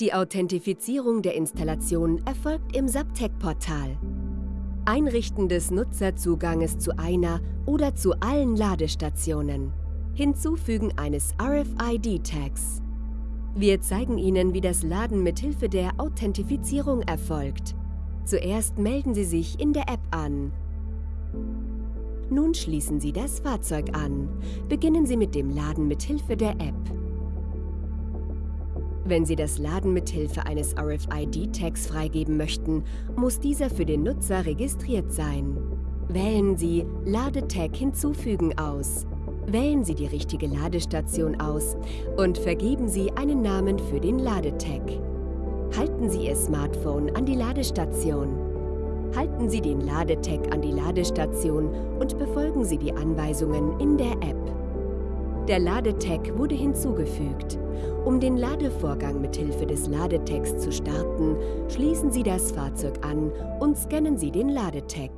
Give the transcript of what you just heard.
Die Authentifizierung der Installation erfolgt im Subtech-Portal. Einrichten des Nutzerzuganges zu einer oder zu allen Ladestationen. Hinzufügen eines RFID-Tags. Wir zeigen Ihnen, wie das Laden mithilfe der Authentifizierung erfolgt. Zuerst melden Sie sich in der App an. Nun schließen Sie das Fahrzeug an. Beginnen Sie mit dem Laden mithilfe der App. Wenn Sie das Laden mithilfe eines RFID-Tags freigeben möchten, muss dieser für den Nutzer registriert sein. Wählen Sie Ladetag hinzufügen aus. Wählen Sie die richtige Ladestation aus und vergeben Sie einen Namen für den Ladetag. Halten Sie Ihr Smartphone an die Ladestation. Halten Sie den Ladetag an die Ladestation und befolgen Sie die Anweisungen in der App. Der Ladetag wurde hinzugefügt. Um den Ladevorgang mithilfe des Ladetags zu starten, schließen Sie das Fahrzeug an und scannen Sie den Ladetag.